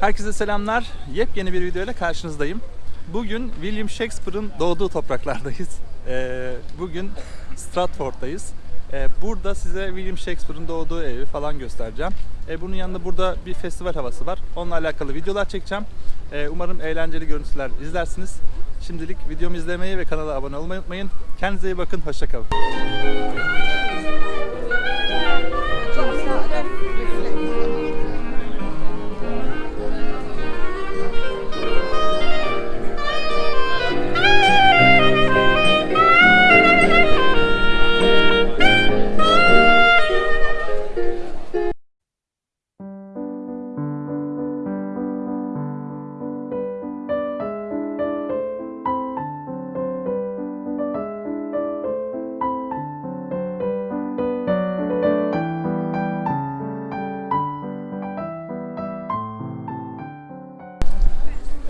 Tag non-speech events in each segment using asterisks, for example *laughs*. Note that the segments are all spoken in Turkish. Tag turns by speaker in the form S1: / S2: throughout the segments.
S1: Herkese selamlar. Yepyeni bir videoyla karşınızdayım. Bugün William Shakespeare'ın doğduğu topraklardayız. *laughs* Ee, bugün Stratford'dayız. Ee, burada size William Shakespeare'ın doğduğu evi falan göstereceğim. Ee, bunun yanında burada bir festival havası var. Onunla alakalı videolar çekeceğim. Ee, umarım eğlenceli görüntüler izlersiniz. Şimdilik videomu izlemeyi ve kanala abone olmayı unutmayın. Kendinize iyi bakın. Hoşçakalın.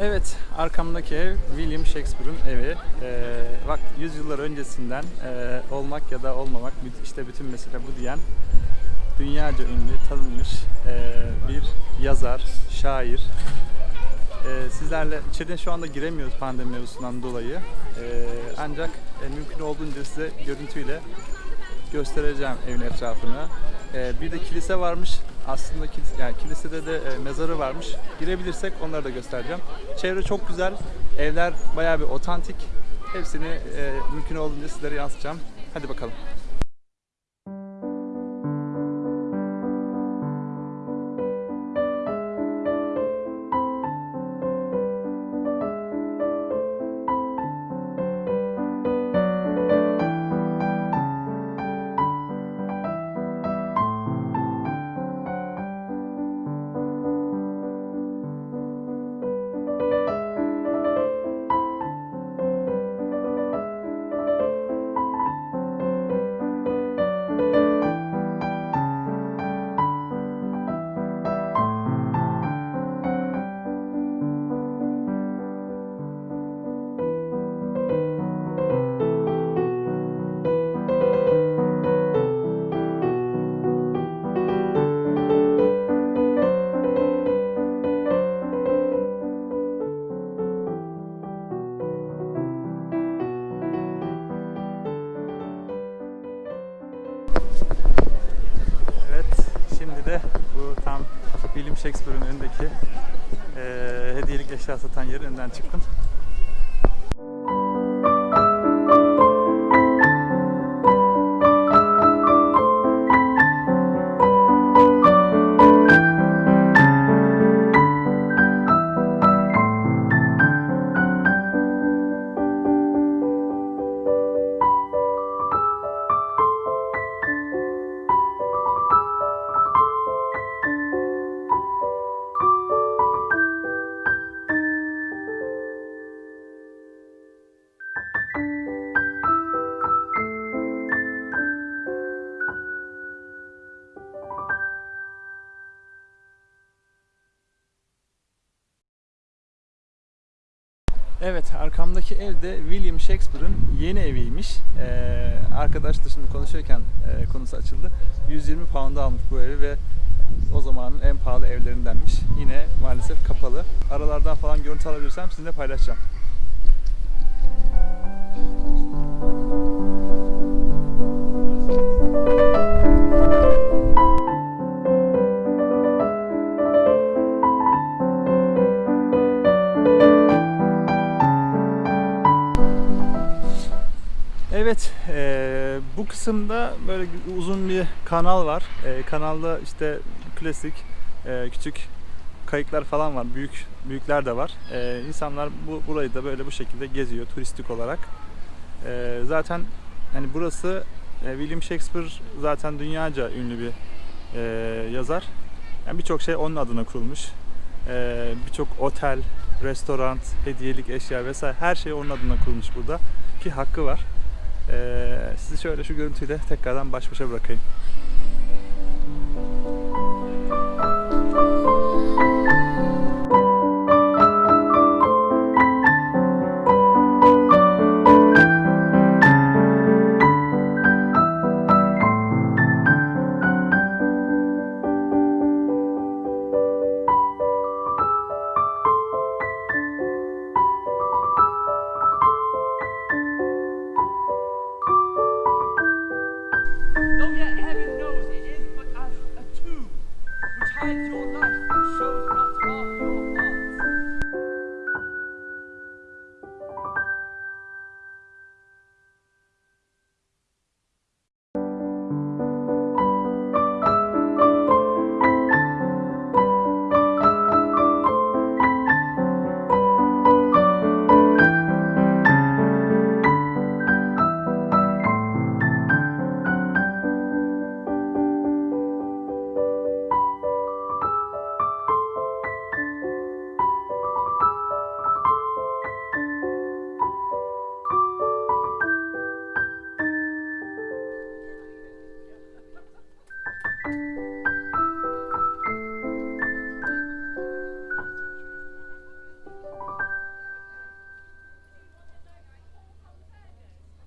S1: Evet, arkamdaki ev William Shakespeare'ın evi. Ee, bak yüzyıllar öncesinden e, olmak ya da olmamak işte bütün mesele bu diyen dünyaca ünlü, tanınmış e, bir yazar, şair. E, sizlerle içeride şu anda giremiyoruz pandemi mevzusundan dolayı. E, ancak e, mümkün olduğunca size görüntüyle göstereceğim evin etrafını. E, bir de kilise varmış. Aslında kilise, yani kilisede de e, mezarı varmış. Girebilirsek onları da göstereceğim. Çevre çok güzel. Evler bayağı bir otantik. Hepsini e, mümkün olduğunca sizlere yansıtacağım. Hadi bakalım. Şimdi de bu tam William Shakespeare'ın önündeki eee hediyelik eşya satan yerin önünden çıktım. Evet, arkamdaki ev de William Shakespeare'ın yeni eviymiş. Ee, arkadaşla şimdi konuşurken e, konusu açıldı. 120 pound'a almış bu evi ve o zamanın en pahalı evlerindenmiş. Yine maalesef kapalı. Aralardan falan görüntü alabilirsem sizinle paylaşacağım. Evet, eee, bu kısımda böyle uzun bir kanal var. Eee, kanalda işte klasik eee, küçük kayıklar falan var. Büyük büyükler de var. Eee insanlar bu burayı da böyle bu şekilde geziyor turistik olarak. Eee, zaten hani burası e, William Shakespeare zaten dünyaca ünlü bir eee, yazar. Yani birçok şey onun adına kurulmuş. Eee, birçok otel, restoran, hediyelik eşya vesaire her şey onun adına kurulmuş burada ki hakkı var. Sizi şöyle şu görüntüyle tekrardan baş başa bırakayım. Então, get